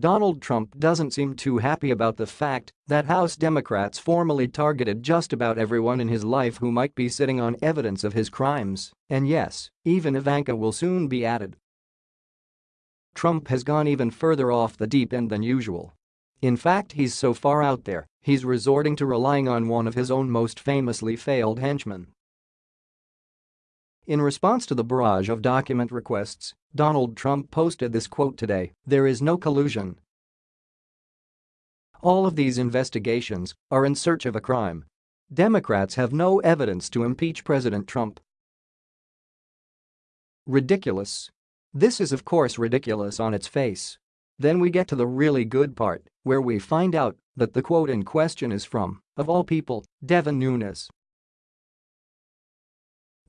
Donald Trump doesn't seem too happy about the fact that House Democrats formally targeted just about everyone in his life who might be sitting on evidence of his crimes, and yes, even Ivanka will soon be added. Trump has gone even further off the deep end than usual. In fact he's so far out there, he's resorting to relying on one of his own most famously failed henchmen. In response to the barrage of document requests, Donald Trump posted this quote today, there is no collusion. All of these investigations are in search of a crime. Democrats have no evidence to impeach President Trump. Ridiculous. This is of course ridiculous on its face. Then we get to the really good part, where we find out that the quote in question is from, of all people, Devin Nunes.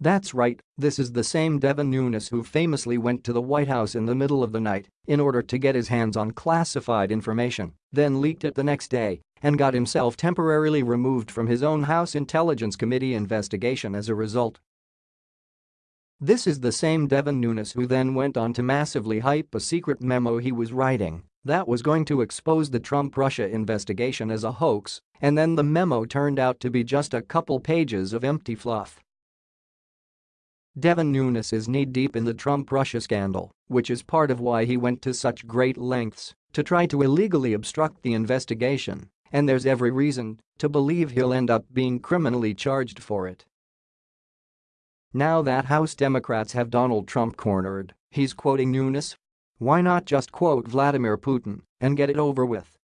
That's right, this is the same Devin Nunes who famously went to the White House in the middle of the night in order to get his hands on classified information, then leaked it the next day and got himself temporarily removed from his own House Intelligence Committee investigation as a result. This is the same Devin Nunes who then went on to massively hype a secret memo he was writing that was going to expose the Trump-Russia investigation as a hoax, and then the memo turned out to be just a couple pages of empty fluff. Devin Nunes is knee-deep in the Trump-Russia scandal, which is part of why he went to such great lengths to try to illegally obstruct the investigation, and there's every reason to believe he'll end up being criminally charged for it. Now that House Democrats have Donald Trump cornered, he's quoting Nunes. Why not just quote Vladimir Putin and get it over with?